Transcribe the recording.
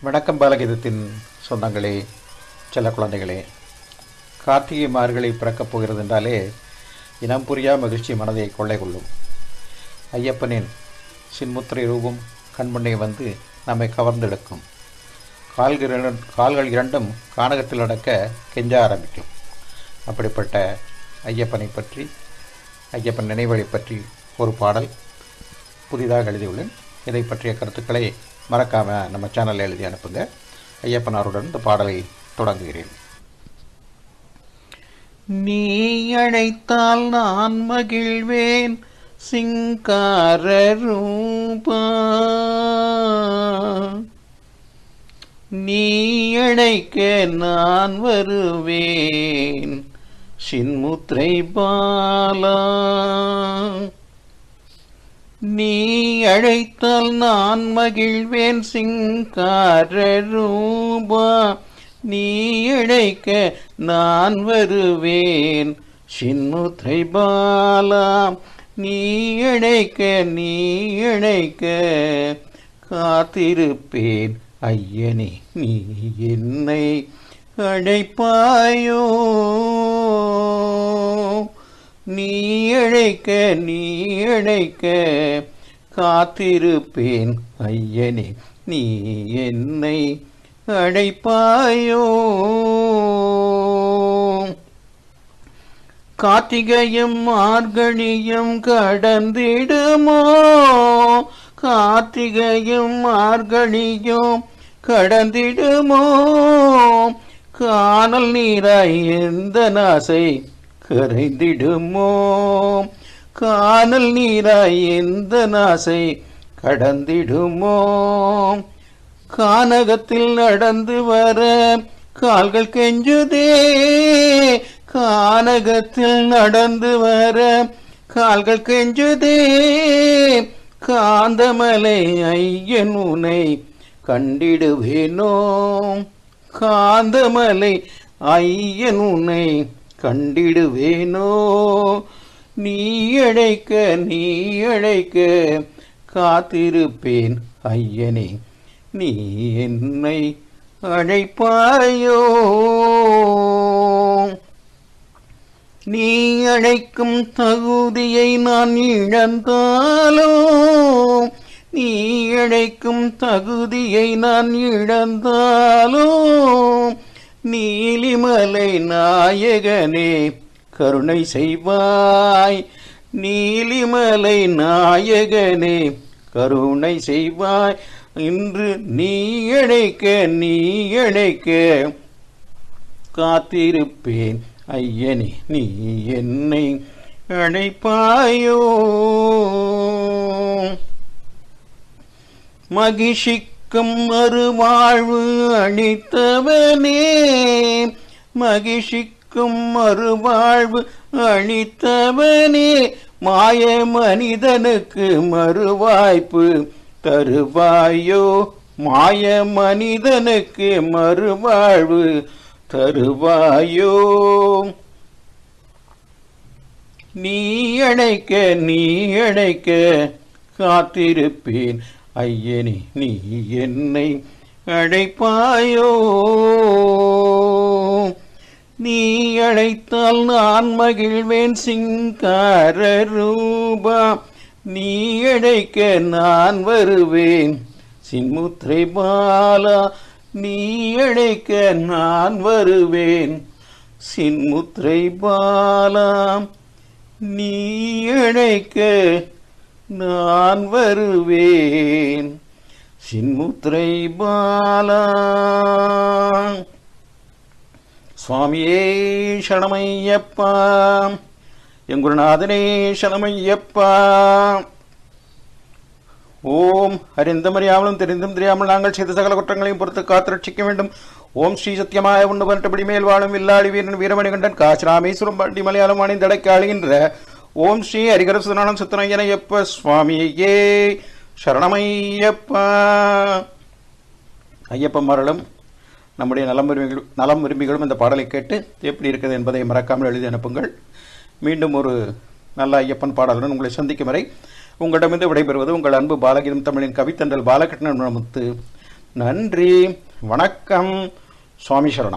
வணக்கம் பாலகீதத்தின் சொந்தங்களே செல்ல குழந்தைகளே. கார்த்திகை மார்கழி பிறக்கப் போகிறது என்றாலே இனம் புரியா மகிழ்ச்சி மனதை கொள்ளை கொள்ளும். ஐயப்பனின் சின்முத்திரை ரூபம் கண்முன்னே வந்து நம்மை கவர்ந்தெடுக்கும் கால்கள் கால்கள் இரண்டும் கானகத்தில் நடக்க கெஞ்ச ஆரம்பிக்கும். அப்படிப்பட்ட ஐயப்பனை பற்றி ஐயப்பன் நினைவுகளை பற்றி ஒரு பாடல் புதிதாக எழுதியுள்ளேன். இதை பற்றிய கருத்துக்களை மறக்காமல் நம்ம சேனலில் எழுதி அனுப்புங்க. ஐயப்பனாருடன் இந்த பாடலை தொடங்குகிறேன். நீ அழைத்தால் நான் மகிழ்வேன் சிங்கார ரூபா நீ அழைக்க நான் வருவேன் சின்முத்திரை பாலா. நீ அழைத்தால் நான் மகிழ்வேன் சிங்கார ரூபா நீ அழைக்க நான் வருவேன் சின்முத்ரை பாலா. நீ அழைக்க நீ அழைக்க காத்திருப்பேன் ஐயனே நீ என்னை அழைப்பாயோ? நீ அழைக்க நீ அழைக்க காத்திருப்பேன் ஐயனே நீ என்னை அழைப்பாயோ? கார்த்திகையும் மார்கழியும் கடந்திடுமோ? கார்த்திகையும் மார்கழியும் கடந்திடுமோ? காணல் நீராய் எந்த நாசை கரைந்திடுமோ காணல் நீராய் எந்த நாசை கடந்திடுமோ கானகத்தில் நடந்து வர கால்கள் கெஞ்சுதே. கானகத்தில் நடந்து வர கால்கள் கெஞ்சுதே. காந்தமலை ஐயன் உனை கண்டிடுவேனோ. காந்தமலை ஐயன் உன்னை கண்டிடுவேனோ? நீ அழைக்க நீ அழைக்க காத்திருப்பேன் ஐயனே. நீ என்னை அழைப்பாயோ? நீ அழைக்கும் தகுதியை நான் இழந்தாலோ? நீ அழைக்கும் தகுதியை நான் இழந்தாலோ? நீலிமலை நாயகனே கருணை செய்வாய். நீலிமலை நாயகனே கருணை செய்வாய். இன்று நீ அழைக்க நீ அழைக்க காத்திருப்பேன். ஐயனே நீ என்னை அழைப்பாயோ மக்கும் மறுவாழ்வு அளித்தவனே மகிஷிக்கும் மறுவாழ்வு அளித்தவனே மாய மனிதனுக்கு மறுவாய்ப்பு தருவாயோ? மாய மனிதனுக்கு மறுவாழ்வு தருவாயோ? நீ அழைக்க நீ அழைக்க காத்திருப்பேன். ஐயனே நீ என்னை அழைப்பாயோ? நீ அழைத்தால் நான் மகிழ்வேன் சிங்கார ரூபா. நீ அழைக்க நான் வருவேன் சின்முத்ரை பாலா. நீ அழைக்க நான் வருவேன் சின்முத்ரை பாலா. நீ அழைக்க நான் வருவேன். சின்முத்ரை பாலா. சுவாமியே சணமையப்பா எங்குருநாதனே சணமையப்பா ஓம் அறிந்தமறியாமலும் தெரிந்தும் தெரியாமல் நாங்கள் செய்த சகல குற்றங்களையும் பொறுத்து காத்து ரட்சிக்க வேண்டும். ஓம் ஸ்ரீ சத்தியமாய உண்டு பரட்டபடி மேல் வாழும் வில்லாளி வீரன் வீரமணிகண்டன் காசிராமேஸ்வரம் பண்டி மலையாளம் அணிந்தடைக்க அழுகின்ற ஓம் ஸ்ரீ ஹரிகர சுதனானம் சுத்தனையனையப்ப சுவாமியே சரணமையப்பா. மரலும் நம்முடைய நலம் விரும்பிகள் நலம் விரும்பிகளும் இந்த பாடலை கேட்டு எப்படி இருக்குது என்பதை மறக்காமல் எழுதி அனுப்புங்கள். மீண்டும் ஒரு நல்ல ஐயப்பன் பாடலுடன் உங்களை சந்திக்கும் வரை உங்களிடமிருந்து விடைபெறுவது உங்கள் அன்பு பாலகிரம் தமிழின் கவித்தன்றல் பாலகிருஷ்ணன் முத்து நன்றி வணக்கம் சுவாமி சரணம்.